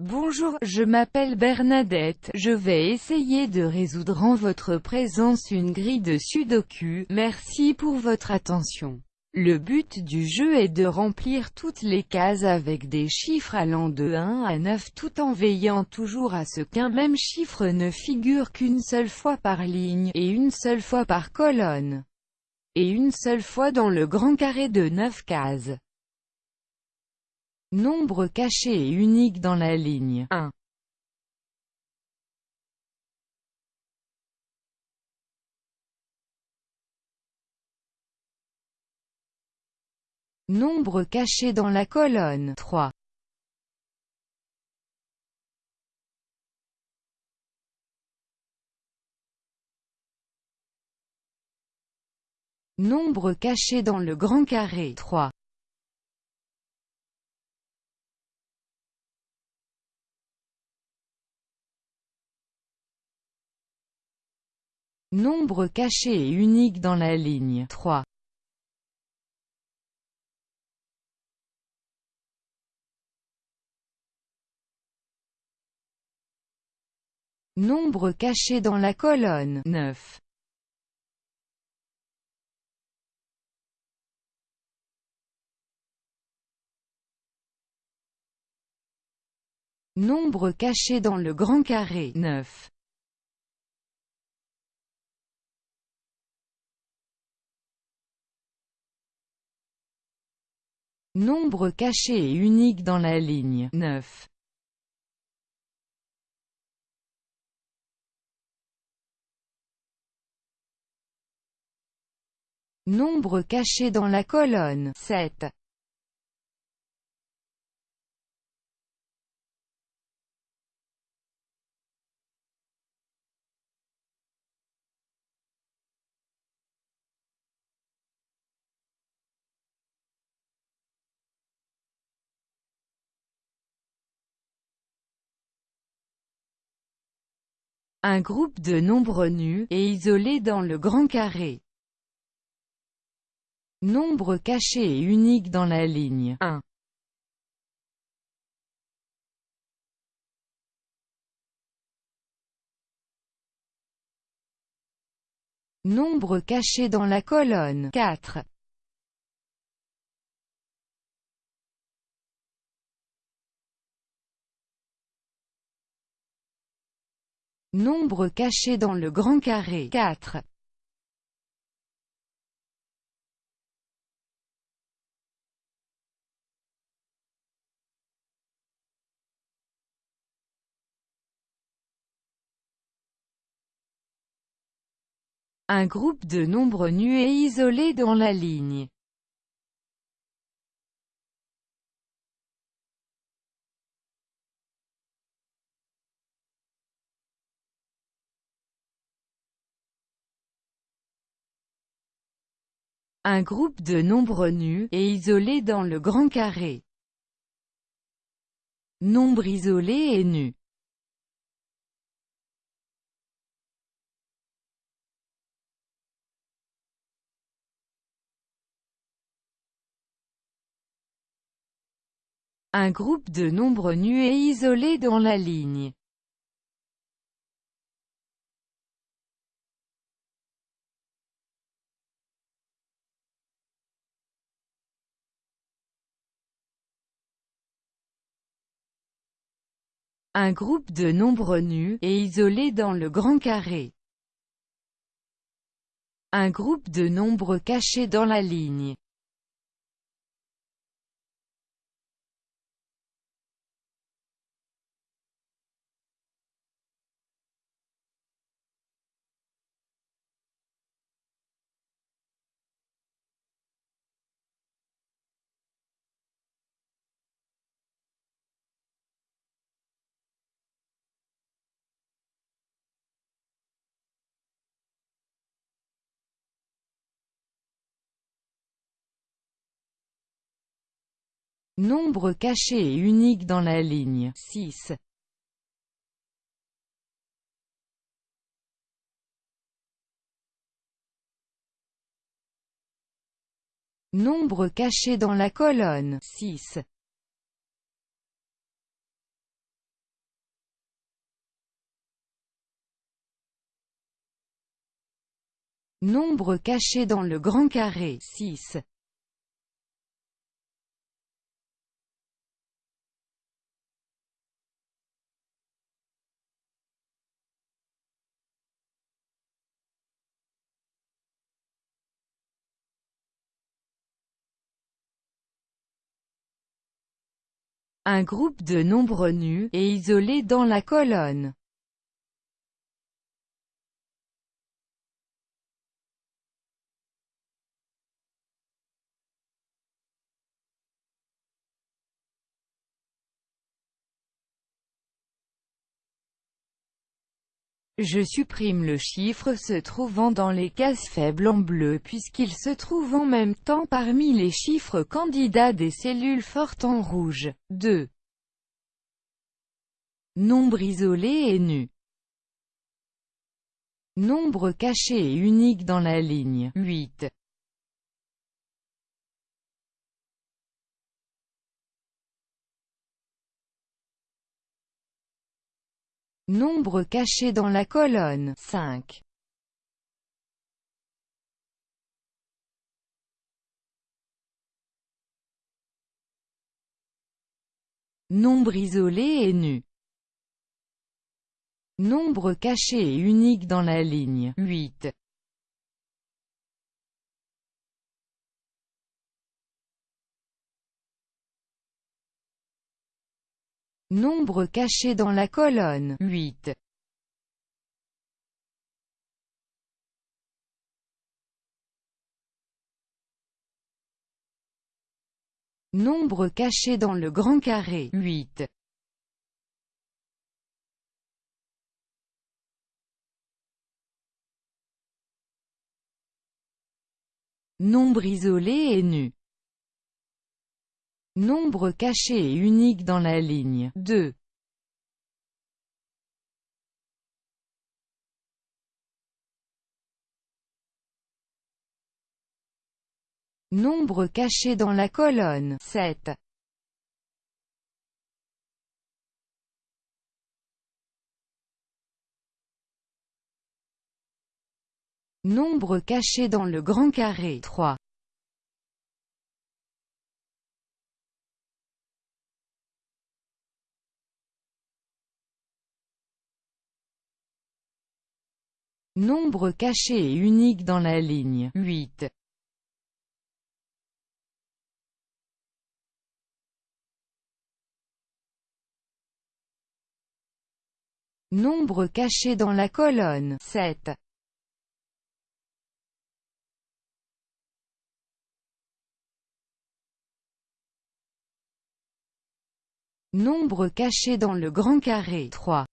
Bonjour, je m'appelle Bernadette, je vais essayer de résoudre en votre présence une grille de sudoku, merci pour votre attention. Le but du jeu est de remplir toutes les cases avec des chiffres allant de 1 à 9 tout en veillant toujours à ce qu'un même chiffre ne figure qu'une seule fois par ligne, et une seule fois par colonne, et une seule fois dans le grand carré de 9 cases. Nombre caché et unique dans la ligne 1. Nombre caché dans la colonne 3. Nombre caché dans le grand carré 3. Nombre caché et unique dans la ligne 3. Nombre caché dans la colonne 9. Nombre caché dans le grand carré 9. Nombre caché et unique dans la ligne 9. Nombre caché dans la colonne 7. Un groupe de nombres nus, et isolés dans le grand carré. Nombre caché et unique dans la ligne 1. Nombre caché dans la colonne 4. Nombre caché dans le grand carré 4. Un groupe de nombres nus et isolés dans la ligne Un groupe de nombres nus, et isolés dans le grand carré. Nombre isolé et nu. Un groupe de nombres nus et isolés dans la ligne. Un groupe de nombres nus, et isolés dans le grand carré. Un groupe de nombres cachés dans la ligne. Nombre caché et unique dans la ligne 6. Nombre caché dans la colonne 6. Nombre caché dans le grand carré 6. Un groupe de nombres nus, et isolés dans la colonne. Je supprime le chiffre se trouvant dans les cases faibles en bleu puisqu'il se trouve en même temps parmi les chiffres candidats des cellules fortes en rouge. 2. Nombre isolé et nu. Nombre caché et unique dans la ligne. 8. Nombre caché dans la colonne 5. Nombre isolé et nu. Nombre caché et unique dans la ligne 8. Nombre caché dans la colonne 8. Nombre caché dans le grand carré 8. Nombre isolé et nu. Nombre caché et unique dans la ligne 2. Nombre caché dans la colonne 7. Nombre caché dans le grand carré 3. Nombre caché et unique dans la ligne 8. Nombre caché dans la colonne 7. Nombre caché dans le grand carré 3.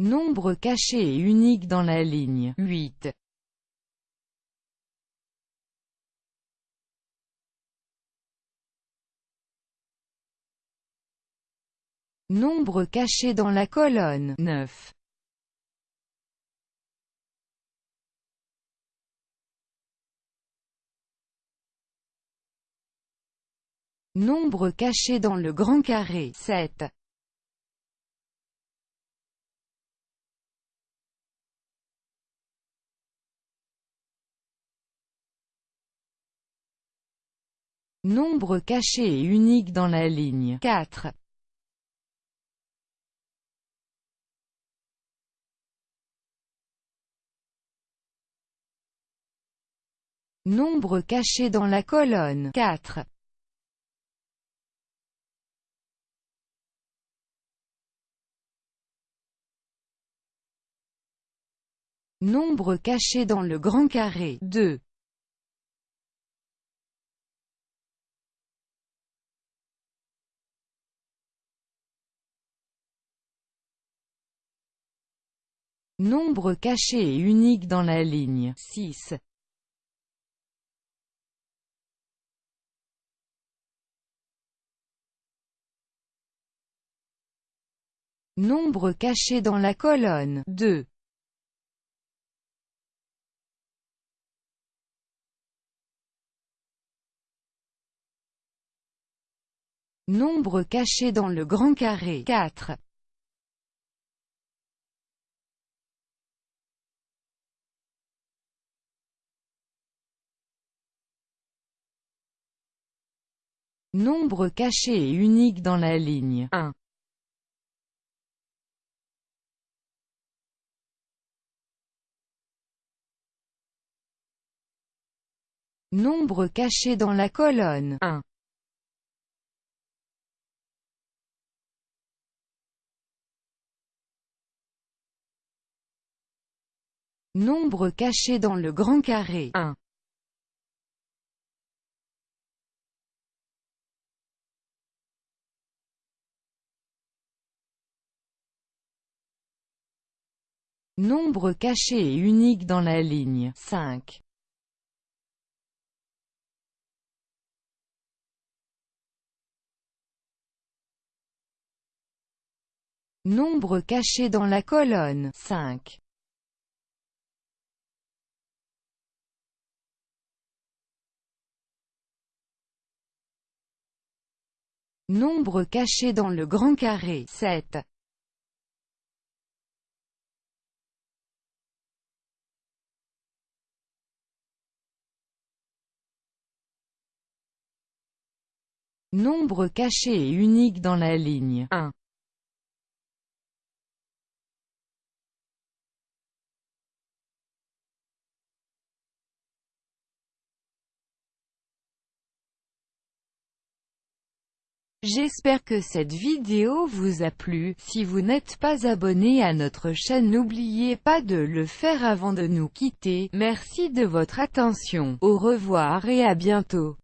Nombre caché et unique dans la ligne 8. Nombre caché dans la colonne 9. Nombre caché dans le grand carré 7. Nombre caché et unique dans la ligne 4. Nombre caché dans la colonne 4. Nombre caché dans le grand carré 2. Nombre caché et unique dans la ligne 6. Nombre caché dans la colonne 2. Nombre caché dans le grand carré 4. Nombre caché et unique dans la ligne 1. Nombre caché dans la colonne 1. Nombre caché dans le grand carré 1. Nombre caché et unique dans la ligne 5. Nombre caché dans la colonne 5. Nombre caché dans le grand carré 7. Nombre caché et unique dans la ligne 1. J'espère que cette vidéo vous a plu, si vous n'êtes pas abonné à notre chaîne n'oubliez pas de le faire avant de nous quitter, merci de votre attention, au revoir et à bientôt.